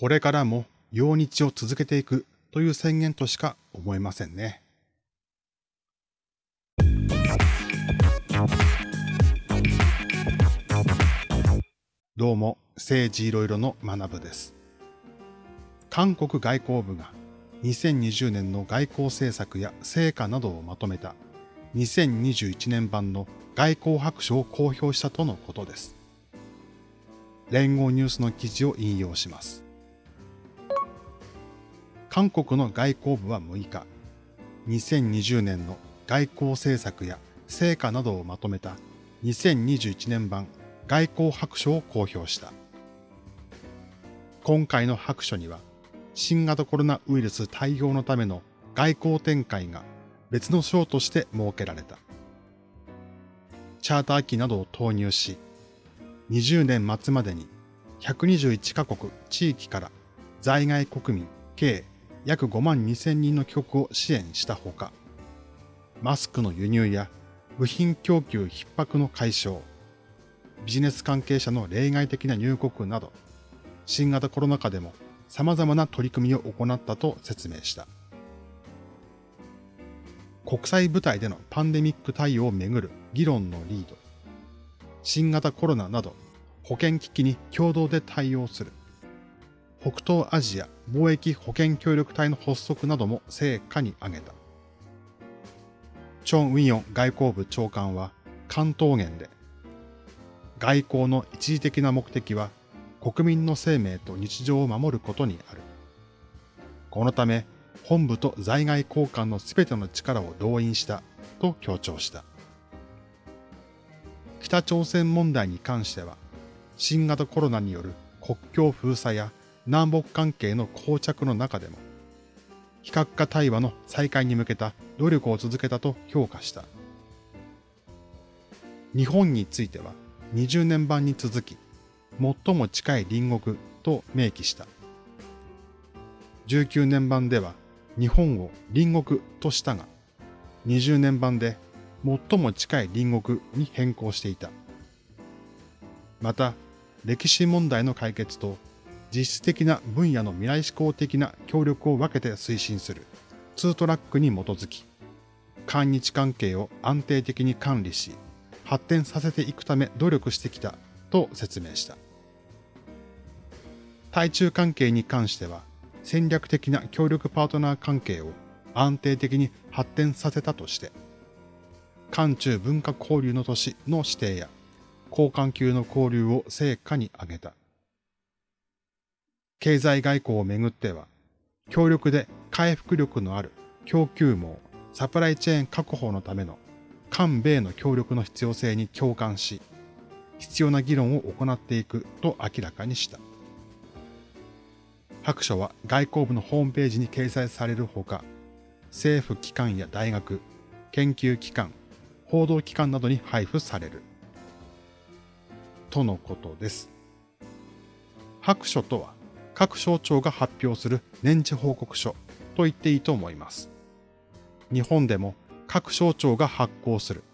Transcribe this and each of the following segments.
これからも用日を続けていくという宣言としか思えませんね。どうも、政治いろいろの学部です。韓国外交部が2020年の外交政策や成果などをまとめた2021年版の外交白書を公表したとのことです。連合ニュースの記事を引用します。韓国の外交部は6日、2020年の外交政策や成果などをまとめた2021年版外交白書を公表した。今回の白書には、新型コロナウイルス対応のための外交展開が別の章として設けられた。チャーター機などを投入し、20年末までに121カ国地域から在外国民計約5万2千人の帰国を支援したほか、マスクの輸入や部品供給逼迫の解消、ビジネス関係者の例外的な入国など、新型コロナ禍でも様々な取り組みを行ったと説明した。国際舞台でのパンデミック対応をめぐる議論のリード、新型コロナなど保健危機に共同で対応する、北東アジア貿易保健協力隊の発足なども成果に挙げた。チョン・ウィヨン外交部長官は関東言で、外交の一時的な目的は国民の生命と日常を守ることにある。このため、本部と在外交換のすべての力を動員したと強調した。北朝鮮問題に関しては、新型コロナによる国境封鎖や南北関係の膠着の中でも、非核化対話の再開に向けた努力を続けたと評価した。日本については20年版に続き、最も近い隣国と明記した。19年版では日本を隣国としたが、20年版で最も近い隣国に変更していた。また、歴史問題の解決と実質的な分野の未来志向的な協力を分けて推進するツートラックに基づき、韓日関係を安定的に管理し、発展させていくため努力してきたと説明した。対中関係に関しては、戦略的な協力パートナー関係を安定的に発展させたとして、韓中文化交流の都市の指定や、交換級の交流を成果に挙げた。経済外交をめぐっては、強力で回復力のある供給網、サプライチェーン確保のための韓米の協力の必要性に共感し、必要な議論を行っていくと明らかにした。白書は外交部のホームページに掲載されるほか、政府機関や大学、研究機関、報道機関などに配布される。とのことです。白書とは、各省庁が発表する年次報告書と言っていいと思います。日本でも各省庁が発行する。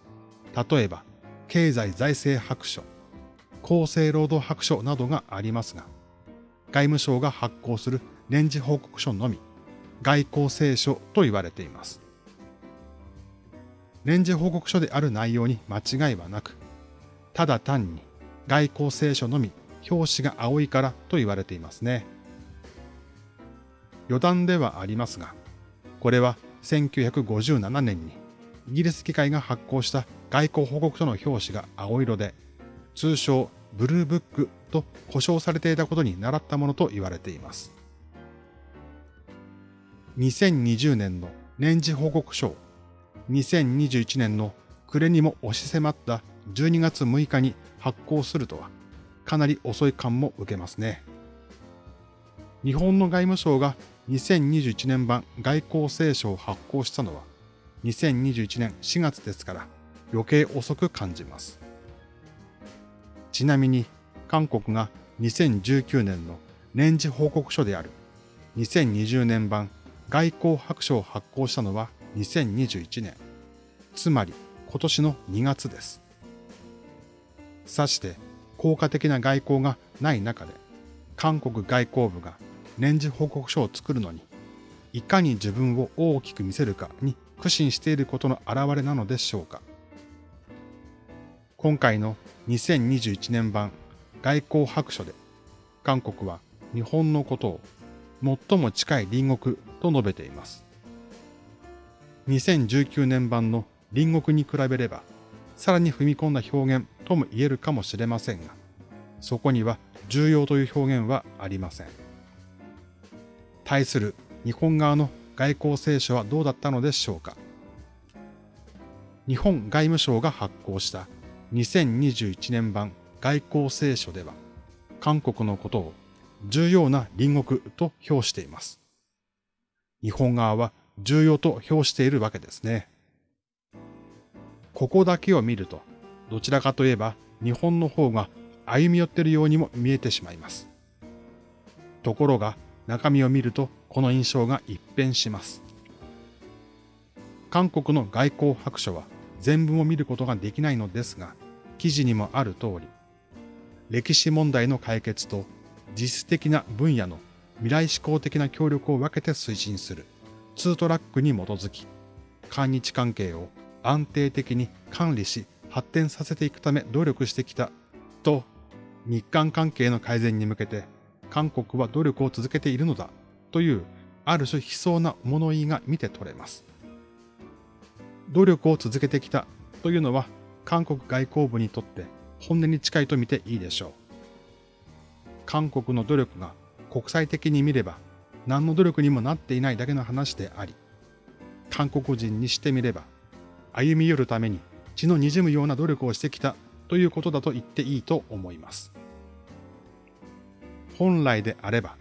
例えば、経済財政白書、厚生労働白書などがありますが、外務省が発行する年次報告書のみ、外交青書と言われています。年次報告書である内容に間違いはなく、ただ単に外交青書のみ表紙が青いからと言われていますね。余談ではありますが、これは1957年にイギリス議会が発行した外交報告書の表紙が青色で、通称ブルーブックと呼称されていたことに倣ったものと言われています。2020年の年次報告書を2021年の暮れにも押し迫った12月6日に発行するとは、かなり遅い感も受けますね。日本の外務省が2021年版外交青書を発行したのは2021年4月ですから余計遅く感じます。ちなみに韓国が2019年の年次報告書である2020年版外交白書を発行したのは2021年、つまり今年の2月です。さして効果的な外交がない中で、韓国外交部が年次報告書を作るのに、いかに自分を大きく見せるかに苦心していることの表れなのでしょうか。今回の2021年版外交白書で、韓国は日本のことを最も近い隣国と述べています。2019年版の隣国に比べれば、さらに踏み込んだ表現とも言えるかもしれませんが、そこには重要という表現はありません。対する日本側の外交青書はどうだったのでしょうか。日本外務省が発行した2021年版外交青書では、韓国のことを重要な隣国と評しています。日本側は重要と評しているわけですね。ここだけを見ると、どちらかといえば日本の方が歩み寄っているようにも見えてしまいます。ところが中身を見るとこの印象が一変します。韓国の外交白書は全文を見ることができないのですが、記事にもある通り、歴史問題の解決と実質的な分野の未来志向的な協力を分けて推進するツートラックに基づき、韓日関係を安定的に管理し発展させていくため努力してきたと、日韓関係の改善に向けて韓国は努力を続けているのだというある種悲壮な物言いが見て取れます。努力を続けてきたというのは韓国外交部にとって本音に近いと見ていいでしょう。韓国の努力が国際的に見れば何の努力にもなっていないだけの話であり、韓国人にしてみれば歩み寄るために血の滲むような努力をしてきたということだと言っていいと思います。本来であれば、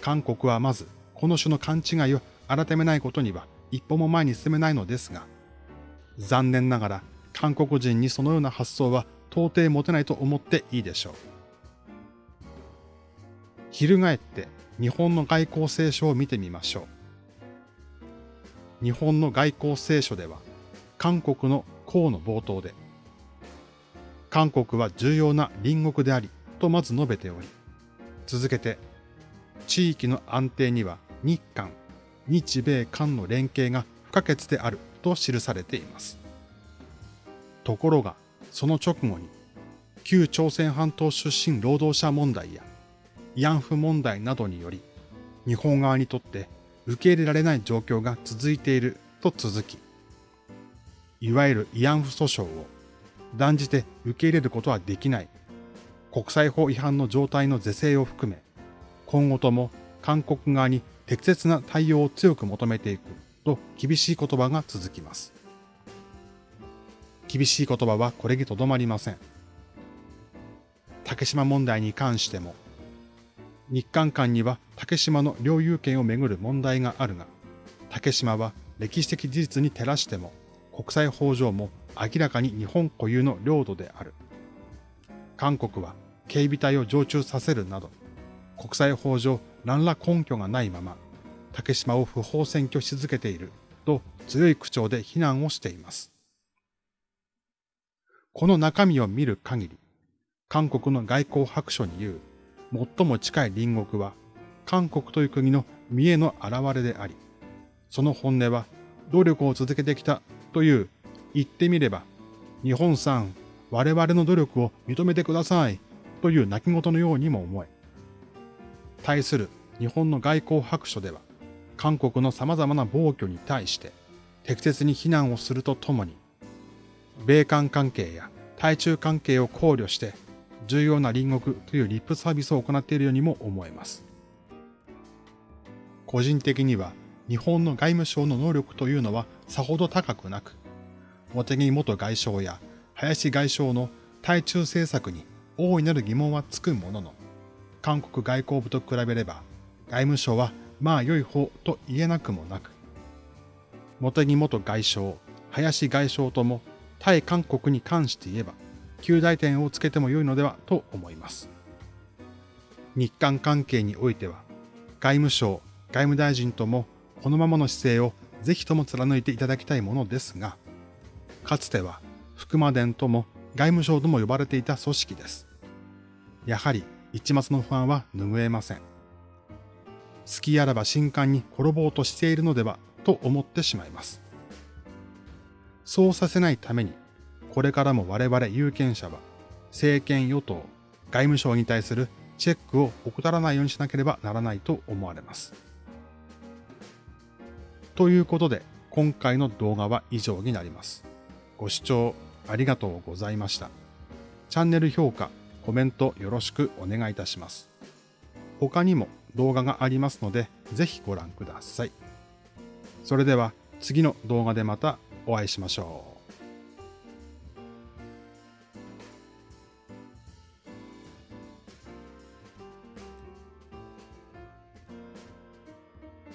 韓国はまずこの種の勘違いを改めないことには一歩も前に進めないのですが、残念ながら韓国人にそのような発想は到底持てないと思っていいでしょう。翻って日本の外交青書を見てみましょう。日本の外交青書では、韓国の項の冒頭で、韓国は重要な隣国であり、とまず述べており、続けて、地域の安定には日韓、日米韓の連携が不可欠であると記されています。ところが、その直後に、旧朝鮮半島出身労働者問題や慰安婦問題などにより、日本側にとって受け入れられない状況が続いていると続き、いわゆる慰安婦訴訟を断じて受け入れることはできない、国際法違反の状態の是正を含め、今後とも韓国側に適切な対応を強く求めていくと厳しい言葉が続きます。厳しい言葉はこれにとどまりません。竹島問題に関しても、日韓間には竹島の領有権をめぐる問題があるが、竹島は歴史的事実に照らしても、国際法上も明らかに日本固有の領土である。韓国は警備隊を常駐させるなど、国際法上何ら根拠がないまま、竹島を不法占拠し続けていると強い口調で非難をしています。この中身を見る限り、韓国の外交白書に言う最も近い隣国は韓国という国の見栄の表れであり、その本音は努力を続けてきたという言ってみれば、日本さん、我々の努力を認めてくださいという泣き言のようにも思え。対する日本の外交白書では、韓国の様々な暴挙に対して適切に非難をするとともに、米韓関係や対中関係を考慮して重要な隣国というリップサービスを行っているようにも思えます。個人的には日本の外務省の能力というのはさほど高くなく、茂木元外相や林外相の対中政策に大いなる疑問はつくものの、韓国外交部と比べれば外務省はまあ良い方と言えなくもなく、茂木元外相、林外相とも対韓国に関して言えば、旧大点をつけても良いのではと思います。日韓関係においては、外務省、外務大臣ともこのままの姿勢をぜひとも貫いていただきたいものですが、かつては福間伝とも外務省とも呼ばれていた組織です。やはり一末の不安は拭えません。隙あらば新刊に転ぼうとしているのではと思ってしまいます。そうさせないために、これからも我々有権者は、政権与党、外務省に対するチェックを怠らないようにしなければならないと思われます。ということで、今回の動画は以上になります。ご視聴ありがとうございました。チャンネル評価、コメントよろしくお願いいたします。他にも動画がありますので、ぜひご覧ください。それでは次の動画でまたお会いしましょう。